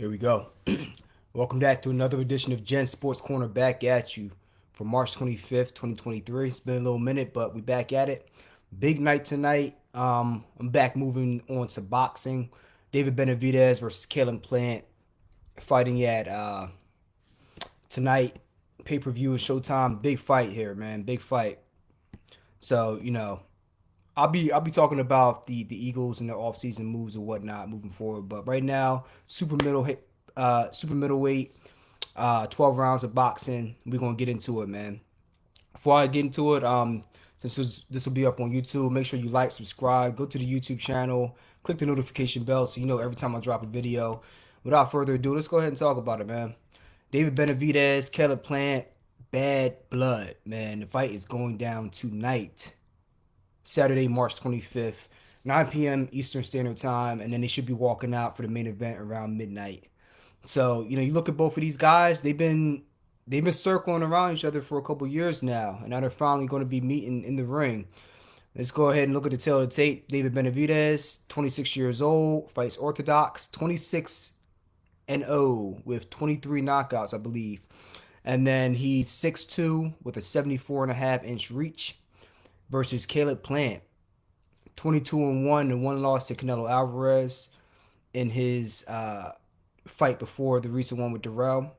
Here we go. Welcome back to another edition of Gen Sports Corner back at you for March 25th, 2023. It's been a little minute, but we back at it. Big night tonight. Um, I'm back moving on to boxing. David Benavidez versus Caleb Plant fighting at uh, tonight. Pay-per-view and Showtime. Big fight here, man. Big fight. So, you know, I'll be I'll be talking about the the Eagles and their offseason moves and whatnot moving forward. But right now, super middle hit, uh, super middleweight, uh, twelve rounds of boxing. We're gonna get into it, man. Before I get into it, um, since this will be up on YouTube, make sure you like, subscribe, go to the YouTube channel, click the notification bell so you know every time I drop a video. Without further ado, let's go ahead and talk about it, man. David Benavidez, Caleb Plant, bad blood, man. The fight is going down tonight. Saturday, March 25th, 9 p.m. Eastern Standard Time, and then they should be walking out for the main event around midnight. So, you know, you look at both of these guys, they've been they've been circling around each other for a couple years now, and now they're finally going to be meeting in the ring. Let's go ahead and look at the tale of the tape. David Benavidez, 26 years old, fights orthodox, 26 and 0 with 23 knockouts, I believe. And then he's 6'2 with a 74 and a half inch reach versus Caleb Plant. 22 and 1 and one loss to Canelo Alvarez in his uh, fight before the recent one with Dirrell.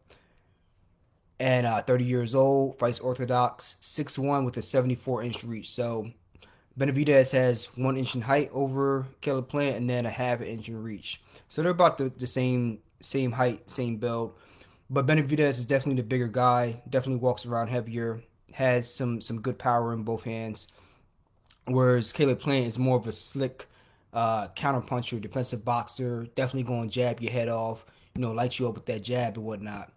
And uh, 30 years old, fights Orthodox, 6'1 with a 74 inch reach. So Benavidez has one inch in height over Caleb Plant and then a half inch in reach. So they're about the, the same same height, same build. But Benavidez is definitely the bigger guy, definitely walks around heavier, has some some good power in both hands. Whereas Caleb Plant is more of a slick uh, counterpuncher, defensive boxer, definitely going to jab your head off, you know, light you up with that jab and whatnot.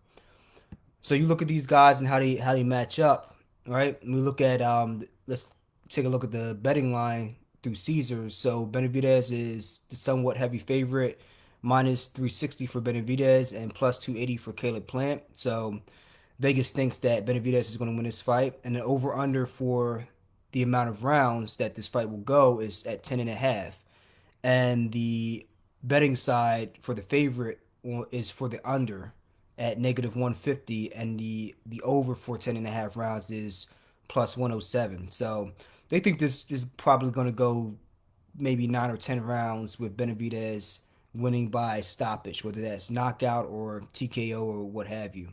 So you look at these guys and how they how they match up, right? we look at um, let's take a look at the betting line through Caesars. So Benavidez is the somewhat heavy favorite, minus 360 for Benavidez and plus 280 for Caleb Plant. So Vegas thinks that Benavidez is going to win this fight, and the over under for the amount of rounds that this fight will go is at 10 and a half. And the betting side for the favorite is for the under at negative 150 and the the over for 10 and a half rounds is plus 107. So they think this is probably going to go maybe 9 or 10 rounds with Benavidez winning by stoppage, whether that's knockout or TKO or what have you.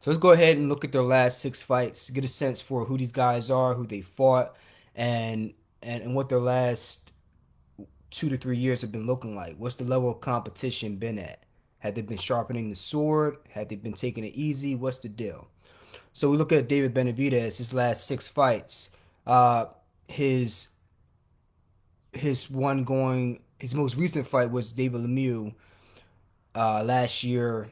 So let's go ahead and look at their last six fights, get a sense for who these guys are, who they fought, and and, and what their last two to three years have been looking like. What's the level of competition been at? Had they been sharpening the sword? Had they been taking it easy? What's the deal? So we look at David Benavidez, his last six fights. Uh, his his one going his most recent fight was David Lemieux uh, last year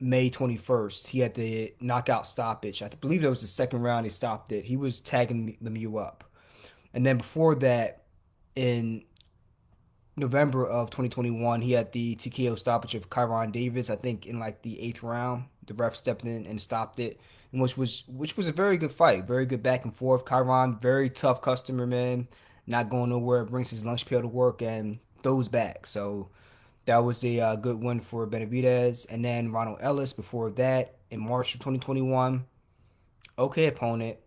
May 21st. He had the knockout stoppage. I believe that was the second round he stopped it. He was tagging Lemieux up. And then before that, in November of 2021, he had the TKO stoppage of Kyrone Davis. I think in like the eighth round, the ref stepped in and stopped it, which was which was a very good fight, very good back and forth. Kyrone, very tough customer, man, not going nowhere, brings his lunch pail to work and throws back. So that was a uh, good win for Benavidez. And then Ronald Ellis before that in March of 2021. Okay, opponent.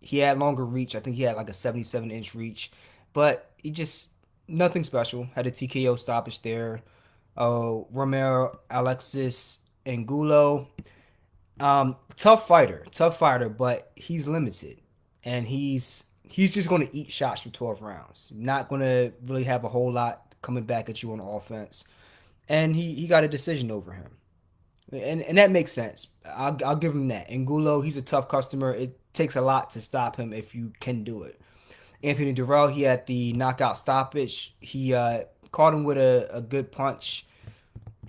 He had longer reach. I think he had like a 77 inch reach, but he just nothing special. Had a TKO stoppage there. Oh, Romero, Alexis, Angulo. Um, tough fighter, tough fighter, but he's limited, and he's he's just going to eat shots for 12 rounds. Not going to really have a whole lot coming back at you on offense and he, he got a decision over him. And, and that makes sense. I'll, I'll give him that. Angulo, he's a tough customer. It takes a lot to stop him if you can do it. Anthony Dirrell, he had the knockout stoppage. He uh, caught him with a, a good punch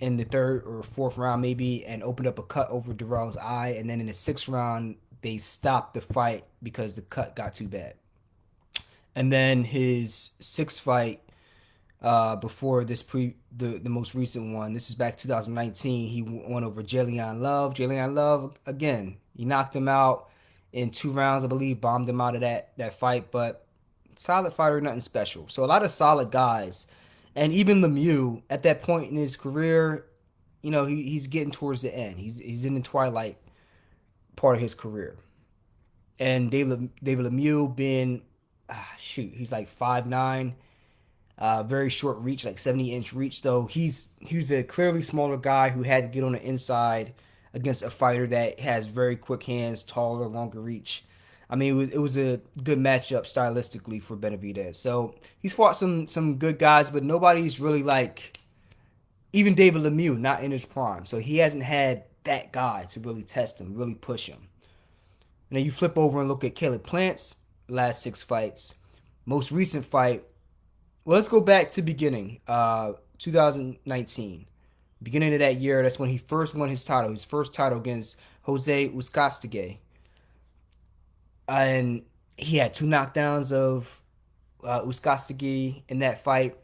in the third or fourth round, maybe, and opened up a cut over Dirrell's eye. And then in the sixth round, they stopped the fight because the cut got too bad. And then his sixth fight, uh, before this pre the, the most recent one. This is back 2019. He won over J'Leon Love. J'Leon Love again. He knocked him out in two rounds, I believe. Bombed him out of that that fight, but solid fighter, nothing special. So a lot of solid guys, and even Lemieux at that point in his career, you know, he, he's getting towards the end. He's he's in the twilight part of his career. And David David Lemieux being ah, shoot, he's like five nine, uh, very short reach, like seventy inch reach. Though he's he's a clearly smaller guy who had to get on the inside against a fighter that has very quick hands, taller, longer reach. I mean, it was, it was a good matchup stylistically for Benavidez. So he's fought some some good guys, but nobody's really like even David Lemieux, not in his prime. So he hasn't had that guy to really test him, really push him. And then you flip over and look at Caleb Plant's last six fights. Most recent fight. Well, let's go back to beginning. Uh, 2019. Beginning of that year, that's when he first won his title. His first title against Jose Uzcategui. And he had two knockdowns of uh, in that fight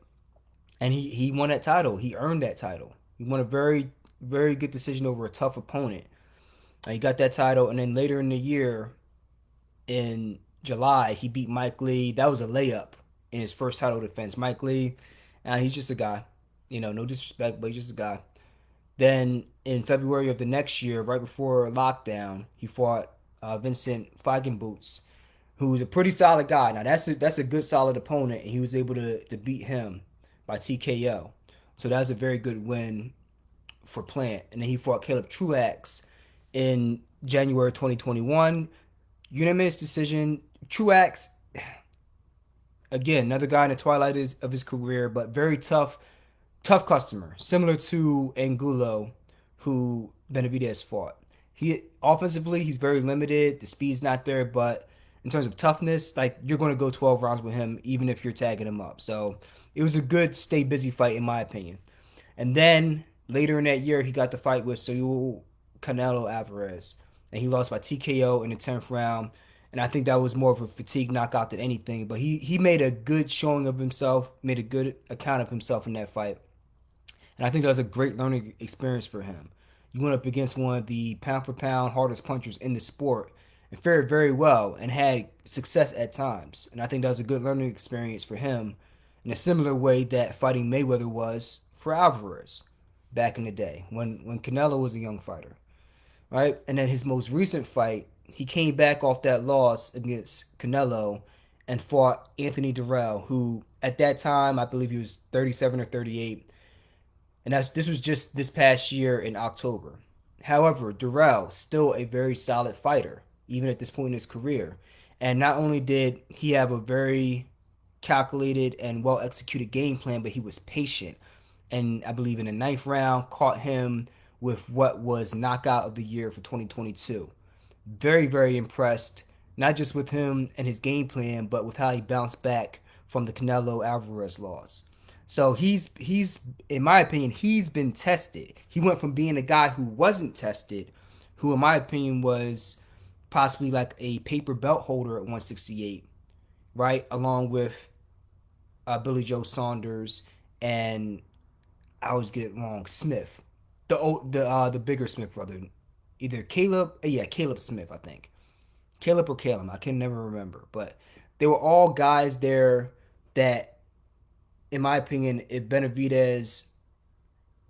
and he he won that title. He earned that title. He won a very very good decision over a tough opponent. And he got that title, and then later in the year, in July, he beat Mike Lee. That was a layup in his first title defense. Mike Lee, and he's just a guy. You know, no disrespect, but he's just a guy. Then in February of the next year, right before lockdown, he fought uh, Vincent Feigenbutz, who's a pretty solid guy. Now that's a, that's a good solid opponent, and he was able to to beat him by TKO. So that was a very good win for Plant. And then he fought Caleb Truax in January 2021. Unanimous decision. Truax, again, another guy in the twilight of his career, but very tough, tough customer. Similar to Angulo, who Benavidez fought. He offensively, he's very limited. The speed's not there, but in terms of toughness, like you're going to go 12 rounds with him, even if you're tagging him up. So it was a good stay busy fight in my opinion. And then later in that year, he got the fight with Saul Canelo Alvarez, and he lost by TKO in the tenth round. And I think that was more of a fatigue knockout than anything. But he he made a good showing of himself, made a good account of himself in that fight. And I think that was a great learning experience for him. You went up against one of the pound for pound hardest punchers in the sport and fared very well and had success at times. And I think that was a good learning experience for him in a similar way that fighting Mayweather was for Alvarez back in the day when when Canelo was a young fighter, right? And then his most recent fight, he came back off that loss against Canelo and fought Anthony Dirrell, who at that time I believe he was 37 or 38, and that's this was just this past year in October. However, Dirrell still a very solid fighter even at this point in his career, and not only did he have a very calculated and well executed game plan, but he was patient. And I believe in the ninth round, caught him with what was knockout of the year for 2022. Very, very impressed, not just with him and his game plan, but with how he bounced back from the Canelo Alvarez loss. So he's he's in my opinion, he's been tested. He went from being a guy who wasn't tested, who in my opinion was possibly like a paper belt holder at 168, right? Along with uh, Billy Joe Saunders and I always get it wrong. Smith, the old, the uh, the bigger Smith brother, either Caleb, uh, yeah, Caleb Smith, I think, Caleb or Caleb, I can never remember, but they were all guys there that, in my opinion, if Benavidez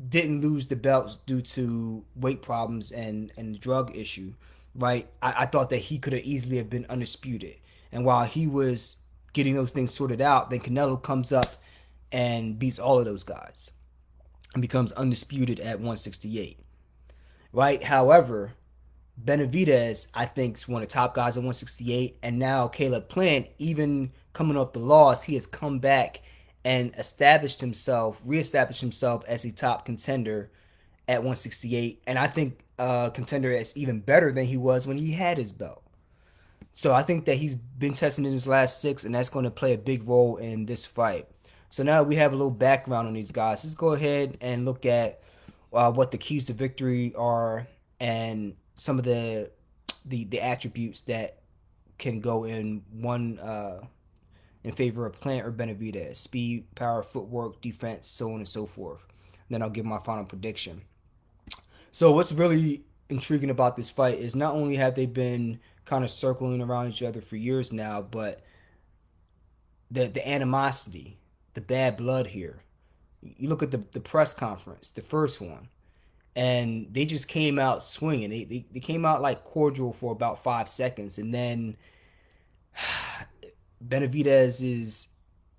didn't lose the belts due to weight problems and and drug issue, right? I, I thought that he could have easily have been undisputed, and while he was getting those things sorted out, then Canelo comes up and beats all of those guys and becomes undisputed at 168. Right? However, Benavidez, I think, is one of the top guys at 168. And now Caleb Plant, even coming off the loss, he has come back and established himself, reestablished himself as a top contender at 168. And I think a contender that's even better than he was when he had his belt. So I think that he's been testing in his last six, and that's going to play a big role in this fight. So now we have a little background on these guys. Let's go ahead and look at uh, what the keys to victory are and some of the the the attributes that can go in one uh, in favor of Plant or Benavidez: speed, power, footwork, defense, so on and so forth. Then I'll give my final prediction. So what's really intriguing about this fight is not only have they been kind of circling around each other for years now, but the the animosity, the bad blood here. You look at the, the press conference, the first one, and they just came out swinging. They, they, they came out like cordial for about five seconds, and then Benavidez's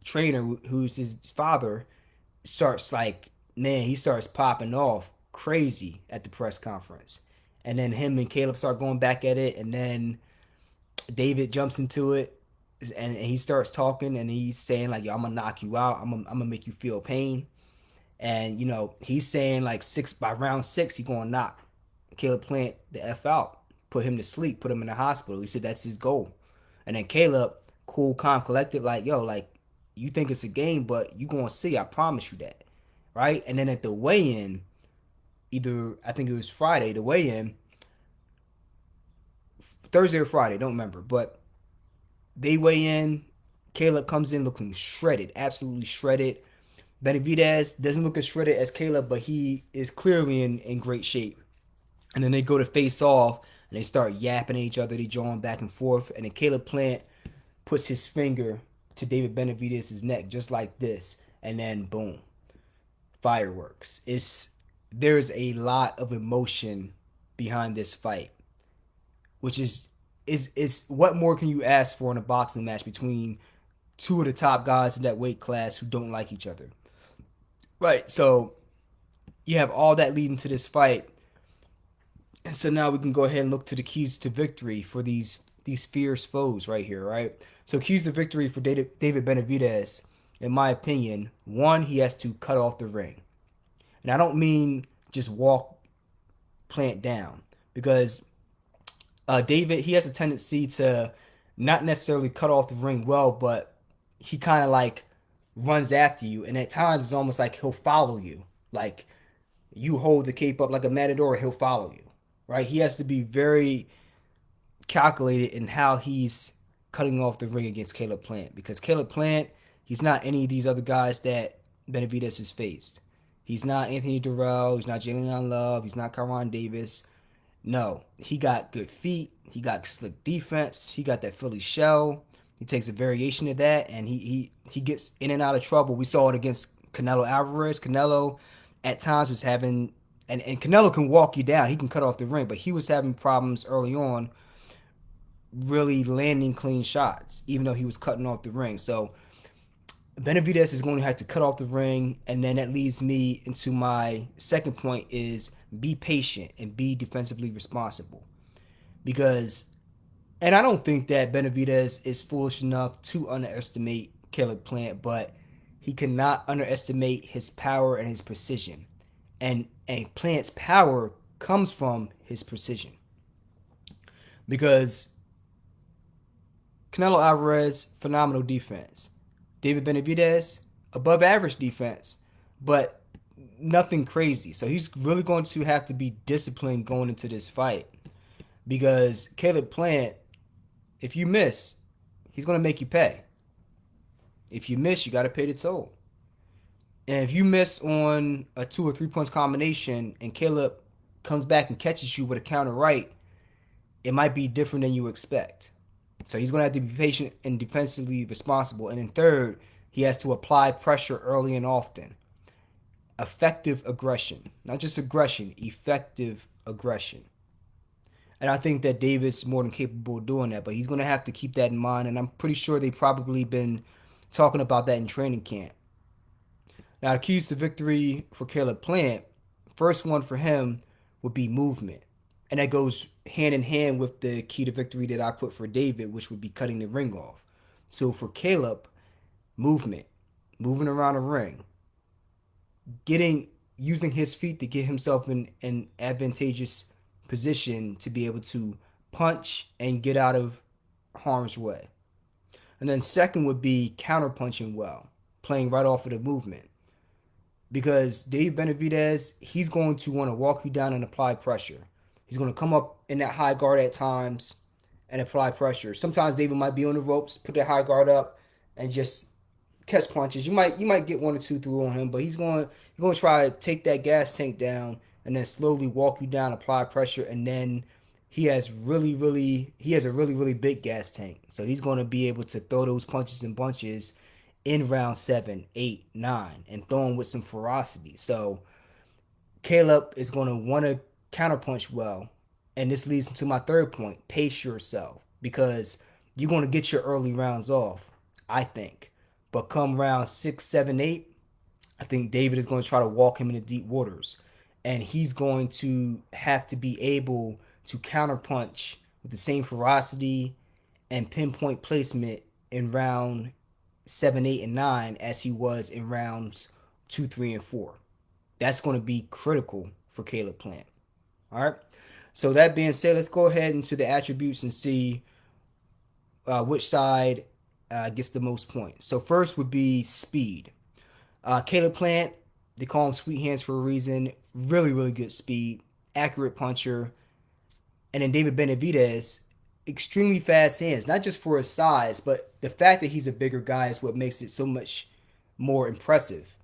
trainer, who's his father, starts like man, he starts popping off crazy at the press conference, and then him and Caleb start going back at it, and then David jumps into it, and, he starts talking, and he's saying like, "Yo, I'm gonna knock you out. I'm gonna, I'm gonna make you feel pain." And you know, he's saying like six by round six, he gonna knock Caleb Plant the F out, put him to sleep, put him in the hospital. He said that's his goal. And then Caleb, cool, calm, collected, like, yo, like, you think it's a game, but you gonna see, I promise you that. Right? And then at the weigh-in, either I think it was Friday, the weigh-in, Thursday or Friday, don't remember, but they weigh in. Caleb comes in looking shredded, absolutely shredded. Benavidez doesn't look as shredded as Caleb, but he is clearly in, in great shape. And then they go to face off and they start yapping at each other. They jawing back and forth. And then Caleb Plant puts his finger to David Benavidez's neck just like this. And then boom. Fireworks. It's there's a lot of emotion behind this fight. Which is is is what more can you ask for in a boxing match between two of the top guys in that weight class who don't like each other? Right. So you have all that leading to this fight. And so now we can go ahead and look to the keys to victory for these these fierce foes right here, right? So keys to victory for David Benavidez, in my opinion, one, he has to cut off the ring. And I don't mean just walk plant down because uh, David, he has a tendency to not necessarily cut off the ring well, but he kind of like runs after you, and at times it's almost like he'll follow you. Like you hold the cape up like a matador, he'll follow you. Right? He has to be very calculated in how he's cutting off the ring against Caleb Plant because Caleb Plant, he's not any of these other guys that Benavidez has faced. He's not Anthony Dirrell. He's not J'Leon Love. He's not Kyrone Davis. No, he got good feet. He got slick defense. He got that Philly shell. He takes a variation of that, and he he he gets in and out of trouble. We saw it against Canelo Alvarez. Canelo at times was having and, and Canelo can walk you down. He can cut off the ring, but he was having problems early on really landing clean shots, even though he was cutting off the ring. So Benavidez is going to have to cut off the ring, and then that leads me into my second point is be patient and be defensively responsible. Because and I don't think that Benavidez is foolish enough to underestimate Caleb Plant, but he cannot underestimate his power and his precision. And and Plant's power comes from his precision. Because Canelo Alvarez, phenomenal defense. David Benavidez, above average defense, but nothing crazy. So he's really going to have to be disciplined going into this fight because Caleb Plant if you miss, he's going to make you pay. If you miss, you got to pay the toll. And if you miss on a two or three points combination and Caleb comes back and catches you with a counter right, it might be different than you expect. So he's going to have to be patient and defensively responsible. And then third, he has to apply pressure early and often. Effective aggression, not just aggression, effective aggression. And I think that David's more than capable of doing that, but he's going to have to keep that in mind. And I'm pretty sure they've probably been talking about that in training camp. Now, the keys to victory for Caleb Plant, first one for him would be movement. And that goes hand in hand with the key to victory that I put for David, which would be cutting the ring off. So for Caleb, movement, moving around the ring, getting using his feet to get himself in an advantageous position to be able to punch and get out of harm's way. And then second would be counter punching well, playing right off of the movement. Because Dave Benavidez, he's going to want to walk you down and apply pressure. He's going to come up in that high guard at times and apply pressure. Sometimes David might be on the ropes, put that high guard up, and just catch punches. You might you might get one or two through on him, but he's going he's going to try to take that gas tank down and then slowly walk you down, apply pressure, and then he has really, really, he has a really, really big gas tank. So he's going to be able to throw those punches and bunches in round seven, eight, nine, and throw them with some ferocity. So Caleb is going to want to counterpunch well. And this leads to my third point pace yourself because you're going to get your early rounds off, I think. But come round six, seven, eight, I think David is going to try to walk him into deep waters. And he's going to have to be able to counterpunch with the same ferocity and pinpoint placement in round seven, eight, and nine as he was in rounds two, three, and four. That's going to be critical for Caleb Plant. All right. So that being said, let's go ahead into the attributes and see uh, which side uh, gets the most points. So first would be speed. Uh, Caleb Plant, they call him Sweet Hands for a reason. Really, really good speed, accurate puncher. And then David Benavidez, extremely fast hands, not just for his size, but the fact that he's a bigger guy is what makes it so much more impressive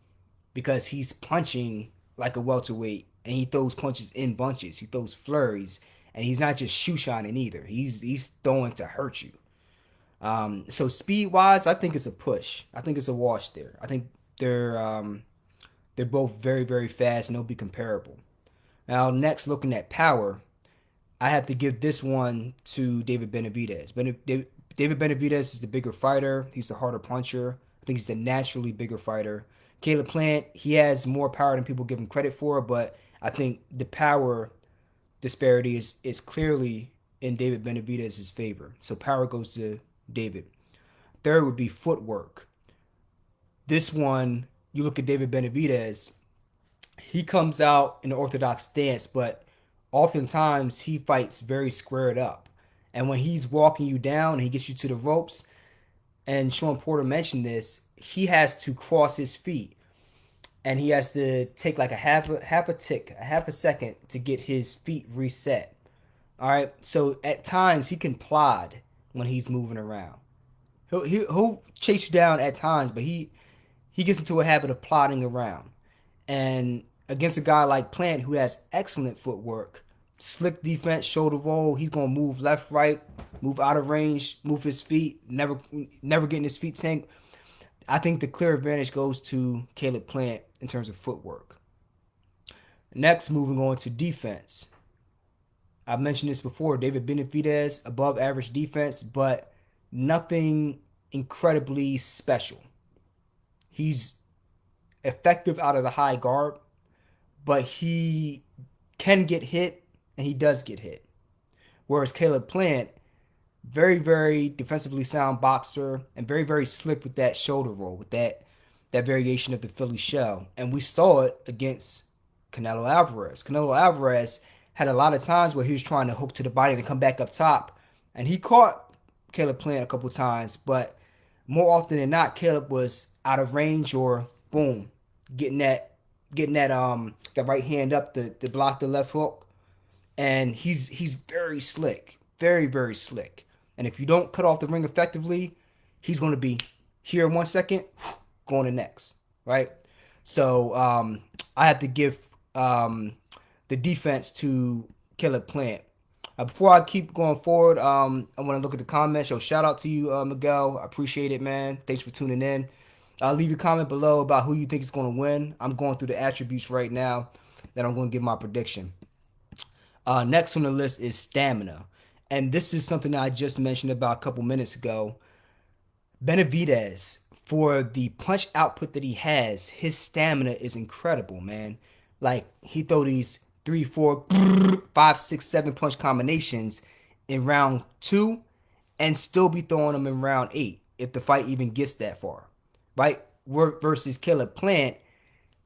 because he's punching like a welterweight and he throws punches in bunches. He throws flurries and he's not just shoe shining either. He's he's throwing to hurt you. Um, so speed wise, I think it's a push. I think it's a wash there. I think they're um, they're both very very fast and they'll be comparable. Now next, looking at power, I have to give this one to David Benavidez. David Benavidez is the bigger fighter. He's the harder puncher. I think he's the naturally bigger fighter. Caleb Plant, he has more power than people give him credit for, but I think the power disparity is, is clearly in David Benavidez's favor. So power goes to David. Third would be footwork. This one, you look at David Benavidez, he comes out in the orthodox stance, but oftentimes he fights very squared up. And when he's walking you down, he gets you to the ropes. And Shawn Porter mentioned this. He has to cross his feet, and he has to take like a half a half a tick, a half a second to get his feet reset. All right. So at times he can plod when he's moving around. He'll he'll, he'll chase you down at times, but he he gets into a habit of plodding around. And against a guy like Plant who has excellent footwork, slick defense, shoulder roll. He's gonna move left, right, move out of range, move his feet, never never getting his feet tanked. I think the clear advantage goes to Caleb Plant in terms of footwork. Next, moving on to defense. I've mentioned this before. David Benavidez, above average defense, but nothing incredibly special. He's effective out of the high guard, but he can get hit and he does get hit. Whereas Caleb Plant, very, very defensively sound boxer and very, very slick with that shoulder roll, with that that variation of the Philly shell. And we saw it against Canelo Alvarez. Canelo Alvarez had a lot of times where he was trying to hook to the body and come back up top. And he caught Caleb Plant a couple times, but more often than not, Caleb was out of range or boom, getting that getting that um that right hand up to, to block the left hook and he's he's very slick, very very slick. And if you don't cut off the ring effectively, he's going to be here in one second, going to next, right? So um, I have to give um, the defense to Caleb Plant. Uh, before I keep going forward, um, I want to look at the comments. So shout out to you, uh, Miguel. I appreciate it, man. Thanks for tuning in. Uh, leave a comment below about who you think is going to win. I'm going through the attributes right now. that I'm going to give my prediction. Uh, next on the list is stamina. And this is something I just mentioned about a couple minutes ago. Benavidez, for the punch output that he has, his stamina is incredible, man. Like he throw these three, four, five, six, seven punch combinations in round two and still be throwing them in round eight if the fight even gets that far. Right? Work versus Caleb Plant,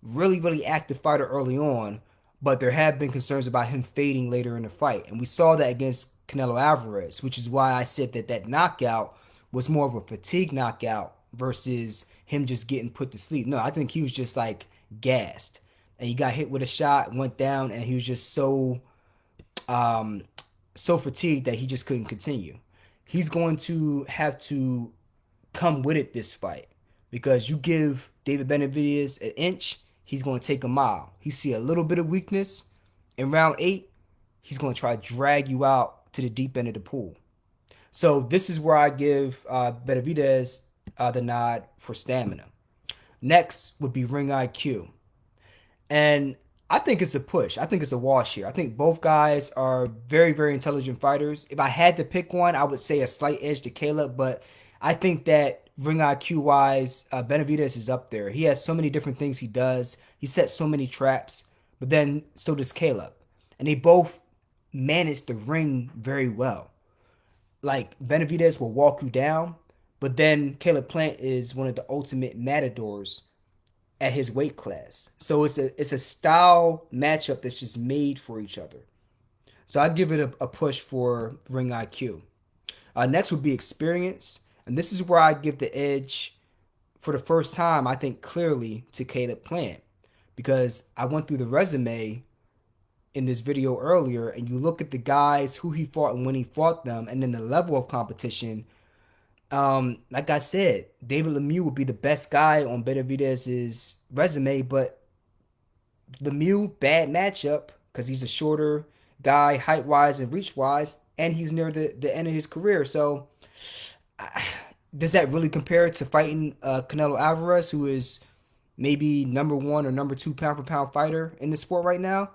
really, really active fighter early on, but there have been concerns about him fading later in the fight. And we saw that against Canelo Alvarez, which is why I said that that knockout was more of a fatigue knockout versus him just getting put to sleep. No, I think he was just like gassed. And he got hit with a shot, went down, and he was just so um so fatigued that he just couldn't continue. He's going to have to come with it this fight because you give David Benavidez an inch he's going to take a mile. He see a little bit of weakness in round eight, he's going to try to drag you out to the deep end of the pool. So this is where I give uh, Benavidez uh, the nod for stamina. Next would be ring IQ. And I think it's a push. I think it's a wash here. I think both guys are very, very intelligent fighters. If I had to pick one, I would say a slight edge to Caleb, but I think that ring IQ wise, uh, Benavidez is up there. He has so many different things he does. He sets so many traps, but then so does Caleb. And they both manage the ring very well. Like Benavidez will walk you down, but then Caleb Plant is one of the ultimate matadors at his weight class. So it's a it's a style matchup that's just made for each other. So I'd give it a, a, push for ring IQ. Uh, next would be experience, and this is where I give the edge for the first time. I think clearly to Caleb Plant because I went through the resume in this video earlier, and you look at the guys who he fought and when he fought them, and then the level of competition um, like I said, David Lemieux would be the best guy on Benavidez's resume, but Lemieux bad matchup because he's a shorter guy, height wise and reach wise, and he's near the, the end of his career. So, does that really compare to fighting uh, Canelo Alvarez, who is maybe number one or number two pound for pound fighter in the sport right now?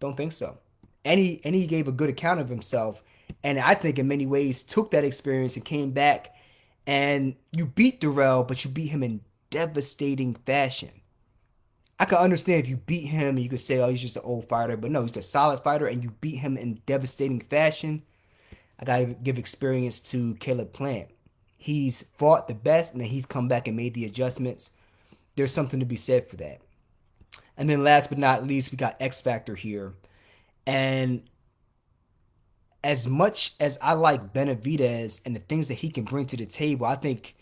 Don't think so. And he and he gave a good account of himself and I think in many ways took that experience and came back and you beat Dirrell, but you beat him in devastating fashion. I can understand if you beat him and you could say, oh, he's just an old fighter, but no, he's a solid fighter and you beat him in devastating fashion. I gotta give experience to Caleb Plant. He's fought the best and then he's come back and made the adjustments. There's something to be said for that. And then last but not least, we got X Factor here. And as much as I like Benavidez and the things that he can bring to the table, I think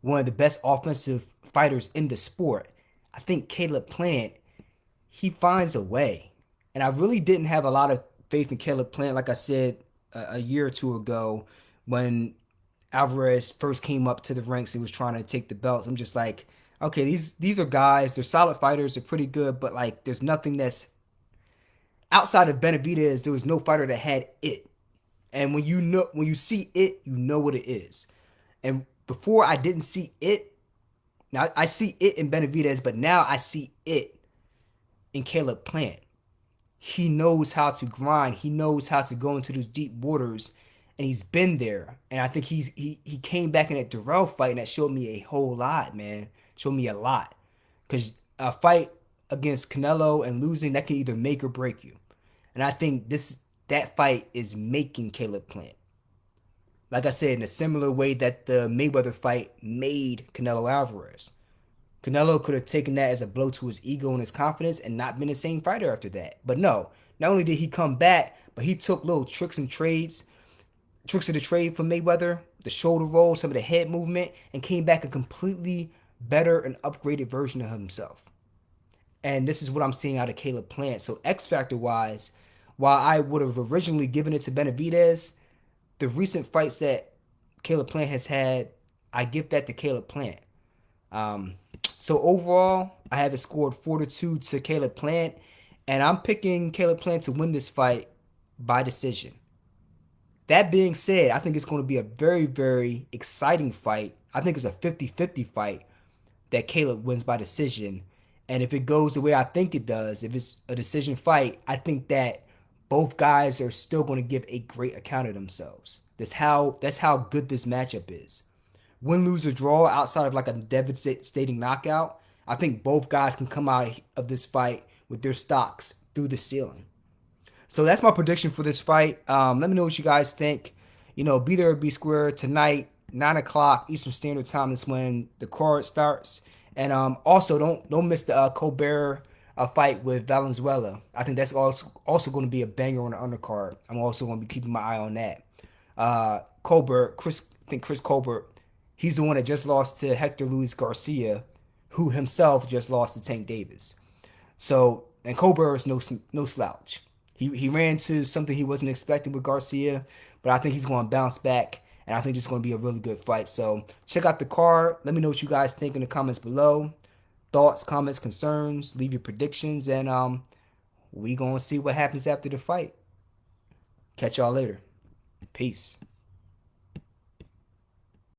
one of the best offensive fighters in the sport. I think Caleb Plant, he finds a way. And I really didn't have a lot of faith in Caleb Plant, like I said a, a year or two ago when Alvarez first came up to the ranks and was trying to take the belts. I'm just like, okay, these these are guys, they're solid fighters, they're pretty good, but like there's nothing that's outside of Benavidez, there was no fighter that had it. And when you know when you see it, you know what it is. And before I didn't see it. Now I see it in Benavidez, but now I see it in Caleb Plant. He knows how to grind. He knows how to go into those deep waters, and he's been there. And I think he's he he came back in that Dirrell fight, and that showed me a whole lot, man. Showed me a lot, because a fight against Canelo and losing that can either make or break you. And I think this that fight is making Caleb Plant. Like I said, in a similar way that the Mayweather fight made Canelo Alvarez. Canelo could have taken that as a blow to his ego and his confidence and not been the same fighter after that. But no, not only did he come back, but he took little tricks and trades, tricks of the trade from Mayweather, the shoulder roll, some of the head movement, and came back a completely better and upgraded version of himself. And this is what I'm seeing out of Caleb Plant. So X Factor wise, while I would have originally given it to Benavidez, the recent fights that Caleb Plant has had, I give that to Caleb Plant. Um, so overall, I have it scored 4 to 2 to Caleb Plant, and I'm picking Caleb Plant to win this fight by decision. That being said, I think it's going to be a very, very exciting fight. I think it's a 50 50 fight that Caleb wins by decision. And if it goes the way I think it does, if it's a decision fight, I think that both guys are still going to give a great account of themselves. That's how that's how good this matchup is. Win, lose, or draw outside of like a devastating knockout, I think both guys can come out of this fight with their stocks through the ceiling. So that's my prediction for this fight. Um, let me know what you guys think. You know, be there be square tonight, nine o'clock Eastern Standard Time. That's when the card starts. And um, also don't don't miss the uh, Colbert a fight with Valenzuela. I think that's also also going to be a banger on the undercard. I'm also going to be keeping my eye on that. Uh, Colbert, Chris, I think Chris Colbert, he's the one that just lost to Hector Luis Garcia, who himself just lost to Tank Davis. So, and Colbert is no no slouch. He he ran to something he wasn't expecting with Garcia, but I think he's going to bounce back, and I think it's going to be a really good fight. So check out the card. Let me know what you guys think in the comments below thoughts, comments, concerns. Leave your predictions, and um, we gonna see what happens after the fight. Catch y'all later. Peace.